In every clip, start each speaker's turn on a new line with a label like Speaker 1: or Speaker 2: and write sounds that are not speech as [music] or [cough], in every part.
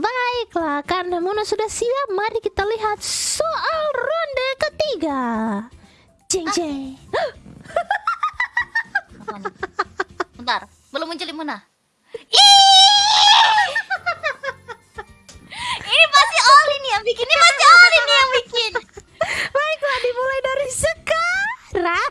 Speaker 1: baiklah karena Mona sudah siap, mari kita lihat soal ronde ketiga. Jeng jeng.
Speaker 2: Apa [laughs] nih? Bentar, belum muncul Muna. [laughs] Ini pasti Oli nih yang bikin. Ini pasti Oli nih yang bikin.
Speaker 1: Baiklah dimulai dari sekarang.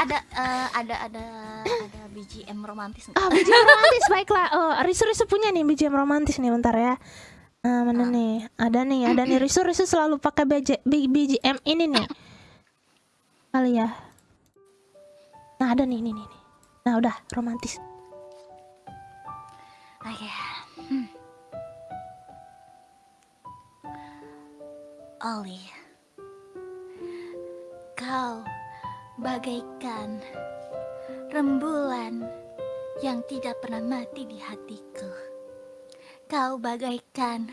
Speaker 2: Ada eh, ada ada ada BGM romantis nggak?
Speaker 1: Ah, BGM romantis baiklah. Oh, Risu Risu punya nih BGM romantis nih bentar ya. Ah, mana nih? Ada nih, ada nih. Risu Risu selalu pakai BG, BGM ini nih. Kali ya. Nah, ada nih, nih, nih. Nah, udah romantis.
Speaker 2: Oke. Hmm. Oli, kau bagaikan rembulan yang tidak pernah mati di hatiku. Kau bagaikan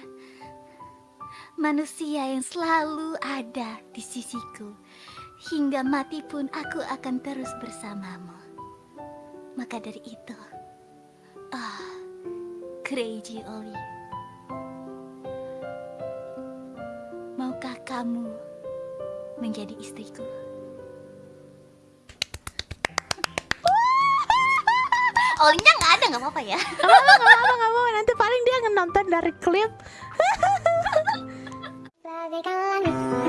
Speaker 2: manusia yang selalu ada di sisiku. Hingga mati pun aku akan terus bersamamu. Maka dari itu, ah, Crazy Oli. Maukah kamu menjadi istriku? Olinya nggak ada nggak apa-apa ya? [laughs]
Speaker 1: Gak apa-apa, gak apa-apa. Nanti paling dia nonton dari klip. [laughs]